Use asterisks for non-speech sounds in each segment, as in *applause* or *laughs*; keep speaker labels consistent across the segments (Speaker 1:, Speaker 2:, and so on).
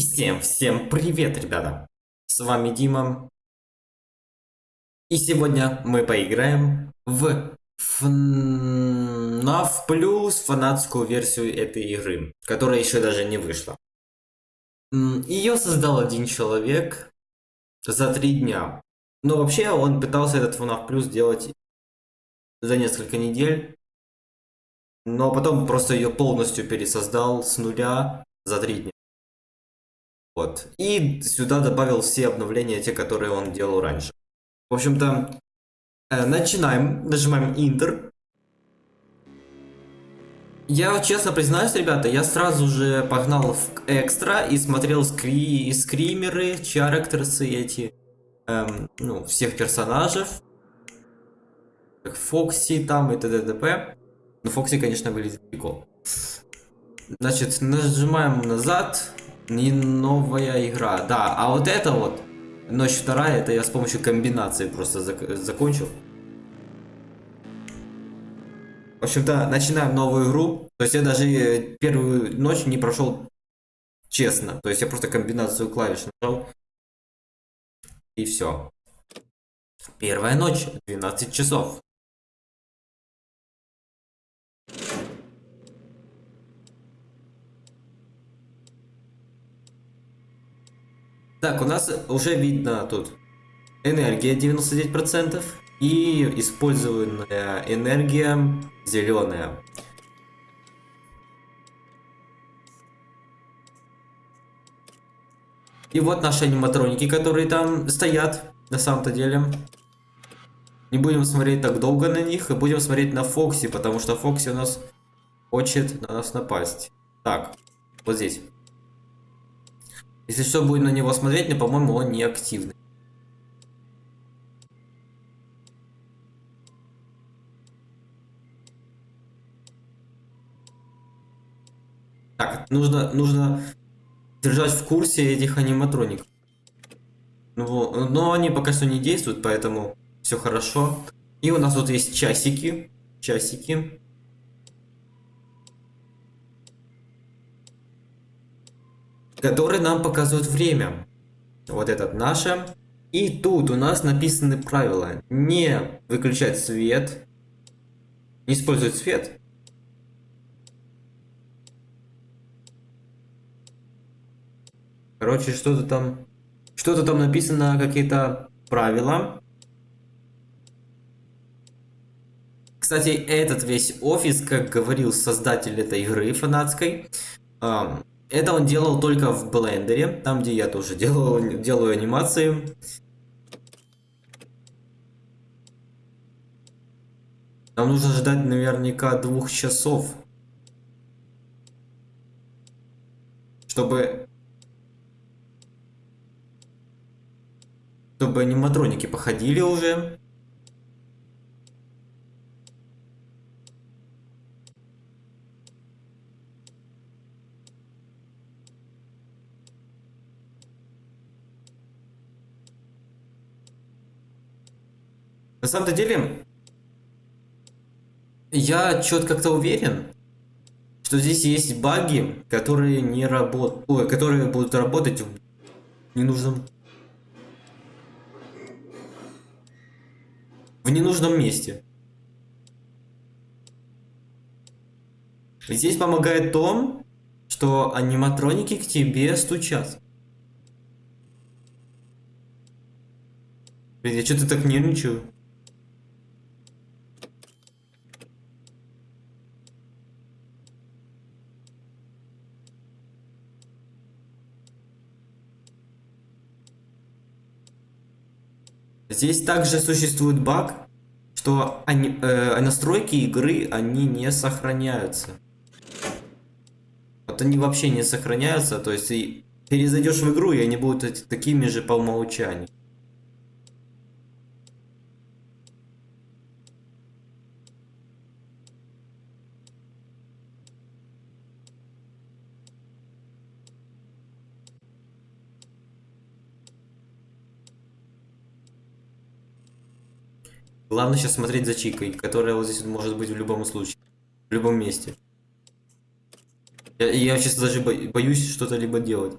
Speaker 1: всем-всем привет, ребята! С вами Дима. И сегодня мы поиграем в FNAF Plus фанатскую версию этой игры, которая еще даже не вышла. Ее создал один человек за три дня. Но вообще он пытался этот FNAF Plus делать за несколько недель. Но потом просто ее полностью пересоздал с нуля за три дня. Вот. И сюда добавил все обновления, те, которые он делал раньше. В общем-то, э, начинаем. Нажимаем Enter. Я честно признаюсь, ребята, я сразу же погнал в экстра и смотрел скри скримеры, чарактерсы эти, эм, ну, всех персонажей. Фокси там и т.д. т.п. Ну, Фокси, конечно, выглядит прикол. Значит, нажимаем назад, не новая игра. Да, а вот это вот, ночь вторая, это я с помощью комбинации просто зак закончил. В общем-то, начинаем новую игру. То есть я даже э, первую ночь не прошел честно. То есть я просто комбинацию клавиш нажал. И все. Первая ночь, 12 часов. Так, у нас уже видно тут энергия 99% и использованная энергия зеленая. И вот наши аниматроники, которые там стоят на самом-то деле. Не будем смотреть так долго на них, и будем смотреть на Фокси, потому что Фокси у нас хочет на нас напасть. Так, вот здесь. Если все будет на него смотреть, но, по-моему, он не активный. Так, нужно, нужно держать в курсе этих аниматроников. Ну, но они пока что не действуют, поэтому все хорошо. И у нас тут есть часики. Часики. Который нам показывает время. Вот этот наше. И тут у нас написаны правила. Не выключать свет. Не использовать свет. Короче, что-то там... Что-то там написано, какие-то правила. Кстати, этот весь офис, как говорил создатель этой игры фанатской, это он делал только в блендере, там где я тоже делал, делаю анимации. Нам нужно ждать наверняка двух часов. Чтобы... Чтобы аниматроники походили уже. Самом-то деле, я что-то как-то уверен, что здесь есть баги, которые не работают, которые будут работать в ненужном, в ненужном месте. Здесь помогает то, что аниматроники к тебе стучат. Блин, я что-то так нервничаю. Здесь также существует баг, что они, э, настройки игры, они не сохраняются. Вот они вообще не сохраняются, то есть и перезайдешь в игру, и они будут такими же по умолчанию. Главное сейчас смотреть за Чикой, которая вот здесь может быть в любом случае. В любом месте. Я, я сейчас даже боюсь что-то либо делать.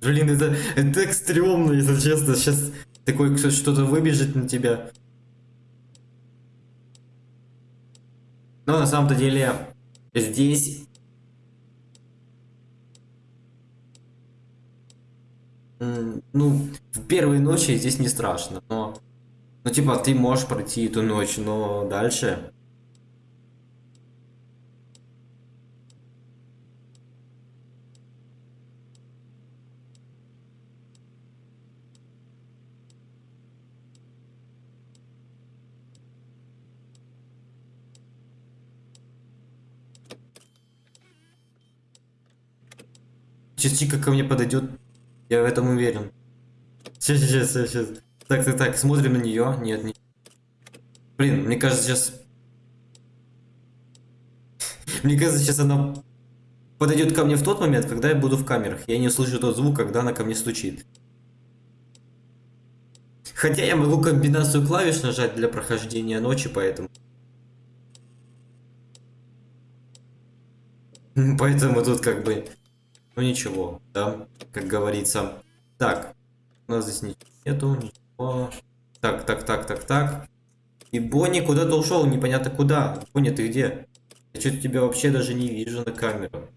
Speaker 1: Блин, это, это так стрёмно, если честно. Сейчас такой кто-то выбежит на тебя. Но на самом-то деле здесь... Ну, в первые ночи здесь не страшно, но... Ну, типа, ты можешь пройти эту ночь, но дальше... Сейчас Чика ко мне подойдет, я в этом уверен. Сейчас, сейчас, сейчас, сейчас. Так, так, так, смотрим на нее. Нет, не. Блин, мне кажется, сейчас... Мне кажется, сейчас она подойдет ко мне в тот момент, когда я буду в камерах. Я не услышу тот звук, когда она ко мне стучит. Хотя я могу комбинацию клавиш нажать для прохождения ночи, поэтому... Поэтому тут как бы... Ну ничего, да, как говорится. Так, у нас здесь ничего нету, ничего. Так, так, так, так, так. И Бонни куда-то ушел, непонятно куда. Бонни, ты где? Я что-то тебя вообще даже не вижу на камеру.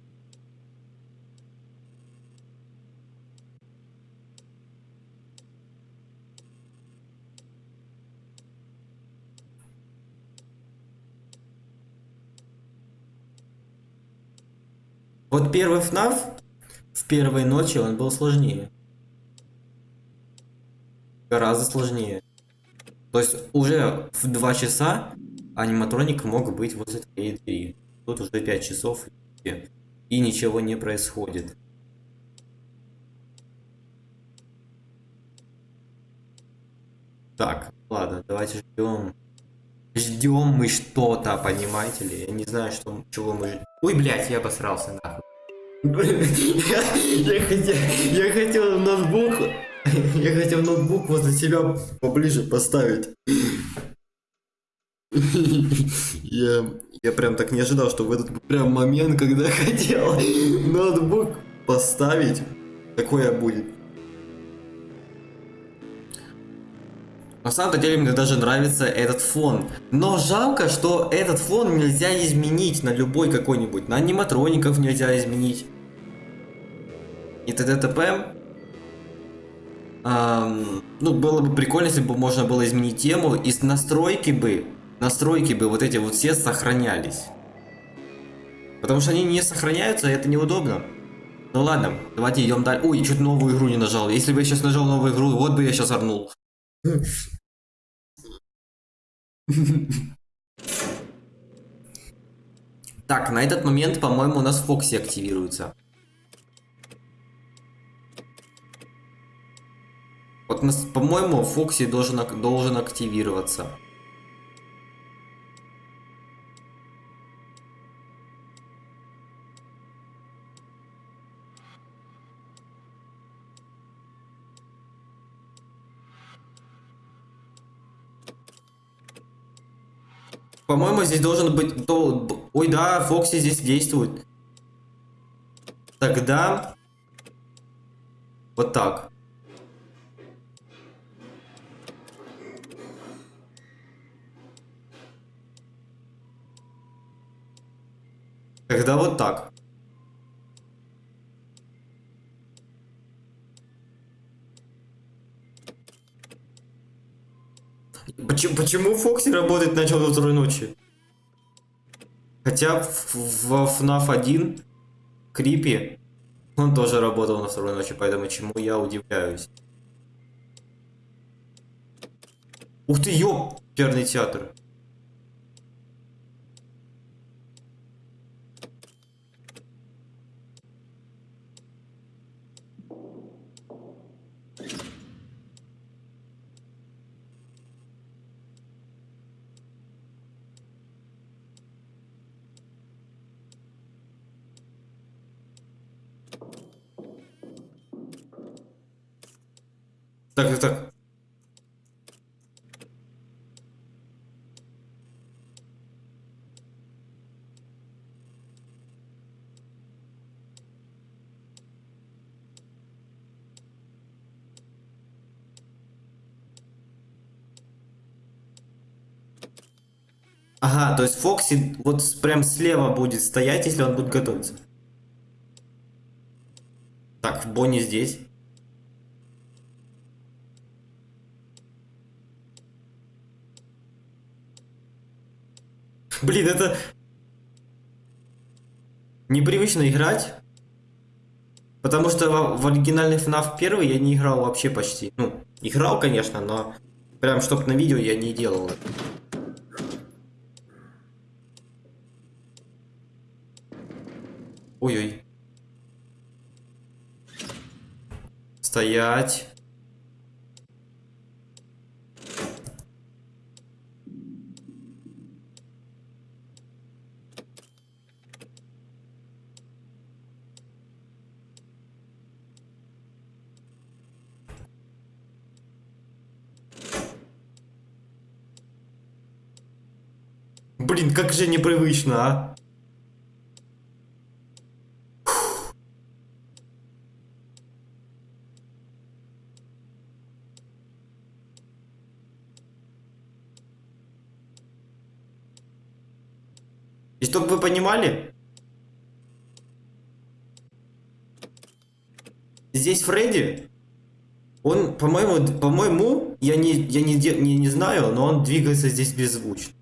Speaker 1: Вот первый в первой ночи он был сложнее. Гораздо сложнее. То есть уже в 2 часа аниматроник мог быть возле твоей двери. Тут уже 5 часов и ничего не происходит. Так, ладно, давайте ждем. Ждем мы что-то, понимаете ли? Я не знаю, что, чего мы ждем. Ой, блядь, я обосрался нахуй. Я, я хотел, я хотел ноутбук, я хотел ноутбук возле себя поближе поставить. Я, я прям так не ожидал, что в этот прям момент, когда хотел ноутбук поставить, такое будет. На самом деле мне даже нравится этот фон. Но жалко, что этот фон нельзя изменить на любой какой-нибудь. На аниматроников нельзя изменить. И т.д. т.п. Ам, ну, было бы прикольно, если бы можно было изменить тему. И настройки бы, настройки бы вот эти вот все сохранялись. Потому что они не сохраняются, и это неудобно. Ну ладно, давайте идем дальше. Ой, чуть новую игру не нажал. Если бы я сейчас нажал новую игру, вот бы я сейчас орнул. Так, на этот момент, по-моему, у нас Фокси активируется. Вот, по-моему, Фокси должен, должен активироваться. По-моему, здесь должен быть... Ой, да, Фокси здесь действует. Тогда... Вот так. Тогда вот так. Почему, почему Фокси работать начал до второй ночи? Хотя в, FNAF 1 Крипи он тоже работал на второй ночи, поэтому чему я удивляюсь. Ух ты, ёперный театр. Так, так, так. Ага, то есть Фокси вот прям слева будет стоять, если он будет готовиться. Так, Бонни здесь. *laughs* Блин, это... Непривычно играть. Потому что в, в оригинальный FNAF 1 я не играл вообще почти. Ну, играл, конечно, но прям чтоб на видео я не делал. это. Ой-ой. Стоять. Блин, как же непривычно, а? И понимали, здесь Фредди, он, по-моему, по-моему, я не, я не, не, не знаю, но он двигается здесь беззвучно.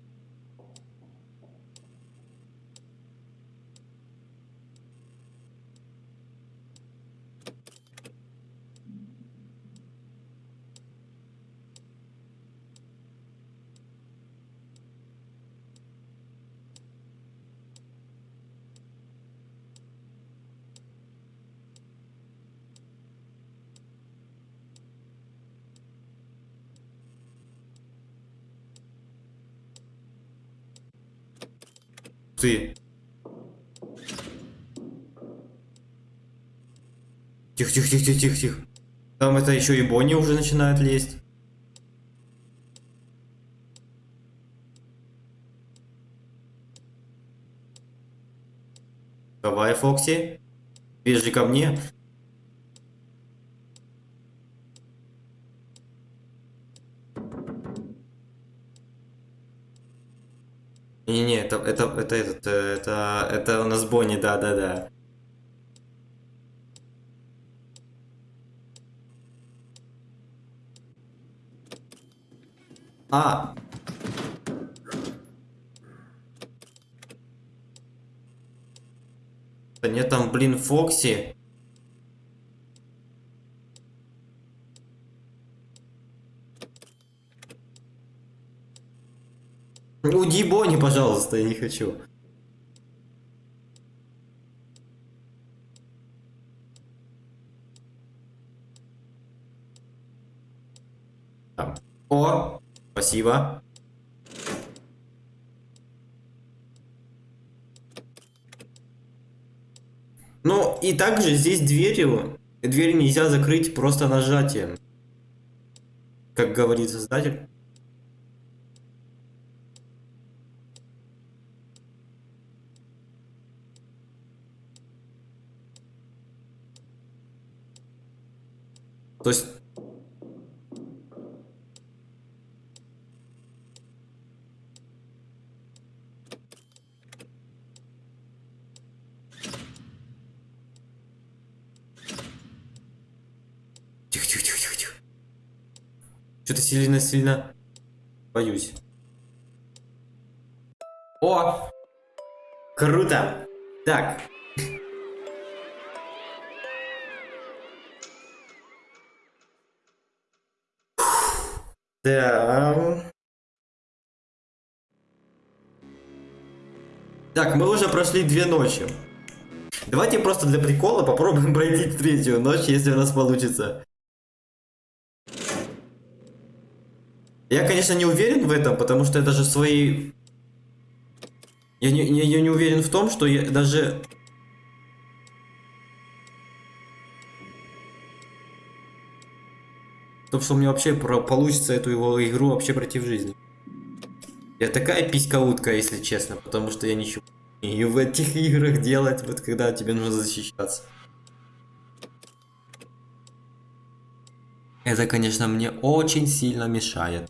Speaker 1: Ты. Тихо, тихо, тихо, тихо, тихо. Там это еще и Бонни уже начинает лезть. Давай, Фокси. Бежи ко мне. Это, это, э, это, это у нас Бонни, да-да-да. А! Да нет, там, блин, Фокси. Уйди, Бонни, пожалуйста, я не хочу. Там. О, спасибо. Ну, и также здесь дверью, дверь нельзя закрыть просто нажатием. Как говорит создатель. То есть... Тихо, тихо, тихо, тихо, тихо. Что-то сильно-сильно боюсь. О! Круто! Так. Да. Так, мы уже прошли две ночи. Давайте просто для прикола попробуем *laughs* пройти третью ночь, если у нас получится. Я, конечно, не уверен в этом, потому что я даже свои... Я не, я, я не уверен в том, что я даже... В том, что у меня вообще про- получится эту его игру вообще пройти в жизни. Я такая писька-утка, если честно, потому что я ничего умею в этих *laughs* играх делать, вот когда тебе нужно защищаться. Это, конечно, мне очень сильно мешает.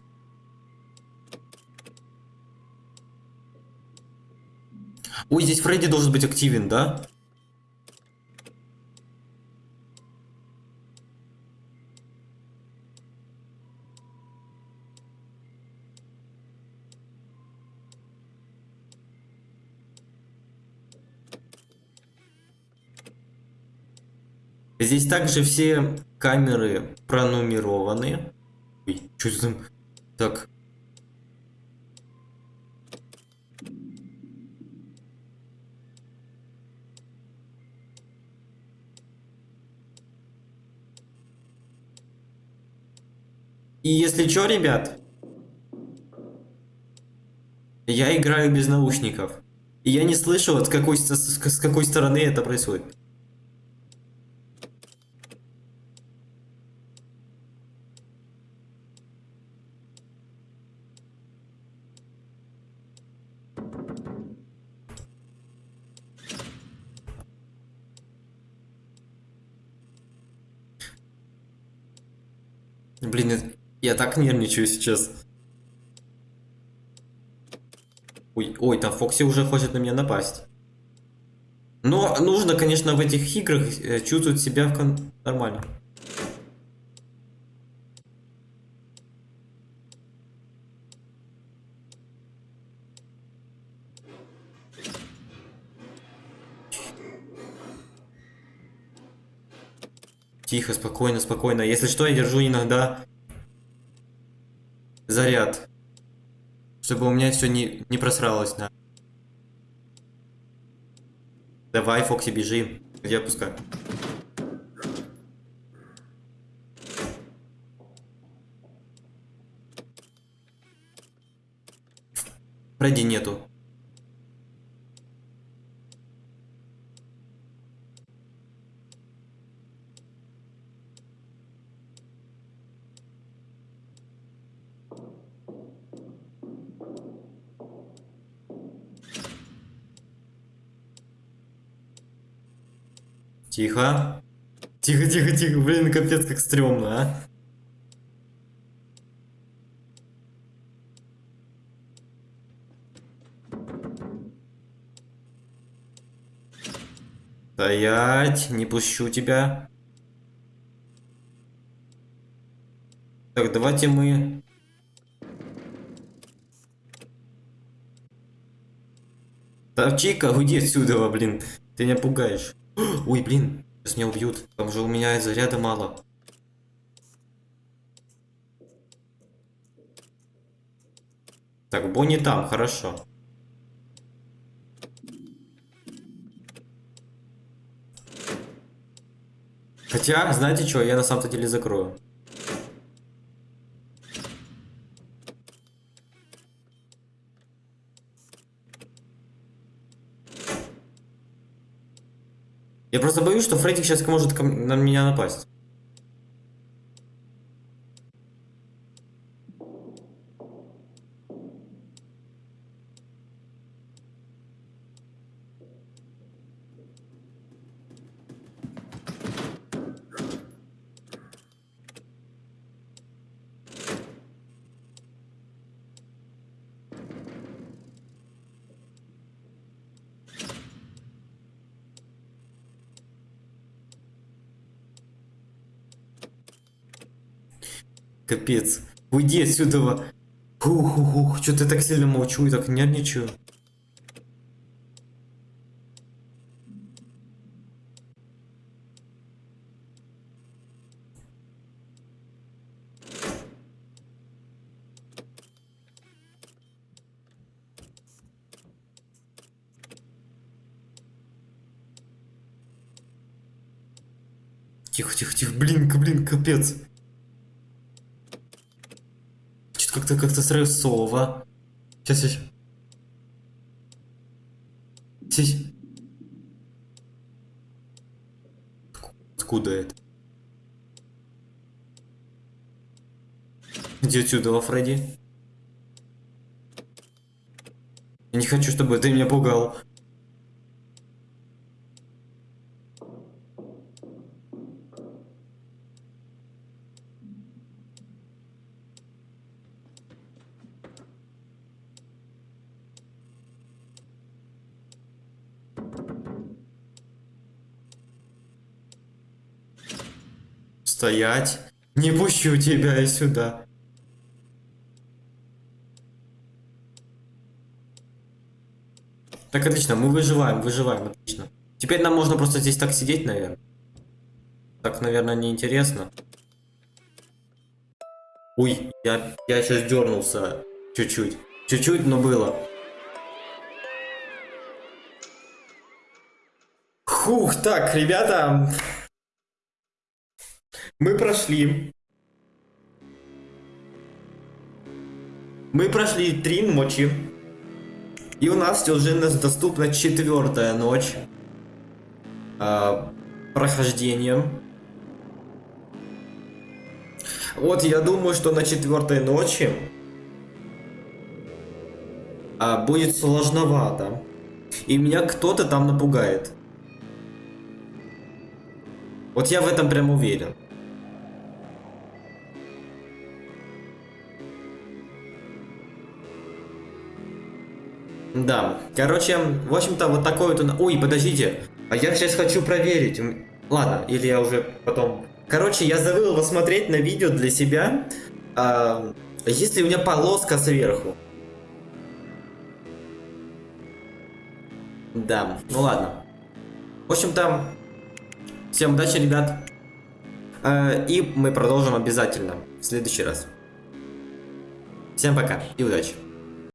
Speaker 1: Ой, здесь Фредди должен быть активен, да? Здесь также все камеры пронумерованы. Ой, что там? Так. И если что, ребят, я играю без наушников. И я не слышу, вот с какой, с, с какой стороны это происходит. Блин, я так нервничаю сейчас. Ой, ой, там Фокси уже хочет на меня напасть. Но нужно, конечно, в этих играх э, чувствовать себя кон... нормально. Тихо, спокойно, спокойно. Если что, я держу иногда заряд. Чтобы у меня все не, не просралось, да. Давай, Фокси, бежи. Я пускаю. Фредди нету. Тихо. Тихо, тихо, тихо. Блин, капец, как стрёмно, а. Стоять, не пущу тебя. Так, давайте мы... Так, Чика, уйди отсюда, блин. Ты меня пугаешь. Ой, блин, сейчас меня убьют. Там же у меня заряда мало. Так, Бонни там, хорошо. Хотя, знаете что, я на самом-то деле закрою. Я просто боюсь, что Фредди сейчас может на меня напасть. Капец. Уйди отсюда. Ух, ух, ух, что-то так сильно молчу и так нервничаю. Тихо, тихо, тихо, блин, блин, капец. Как-то как-то стрессово. Сейчас, сейчас. Сейчас. Откуда это? Иди отсюда, Фредди. Я не хочу, чтобы ты меня пугал. Стоять. Не пущу тебя сюда. Так, отлично, мы выживаем, выживаем, отлично. Теперь нам можно просто здесь так сидеть, наверное. Так, наверное, неинтересно. Ой, я, я сейчас дернулся чуть-чуть. Чуть-чуть, но было. Хух, так, ребята. Мы прошли. Мы прошли три ночи. И у нас уже доступна четвертая ночь э, прохождения. Вот я думаю, что на четвертой ночи э, будет сложновато. И меня кто-то там напугает. Вот я в этом прям уверен. Да, короче, в общем-то, вот такой вот... Ой, подождите, а я сейчас хочу проверить. Ладно, или я уже потом... Короче, я забыл посмотреть на видео для себя, а, есть ли у меня полоска сверху. Да, ну ладно. В общем-то, всем удачи, ребят. А, и мы продолжим обязательно в следующий раз. Всем пока и удачи.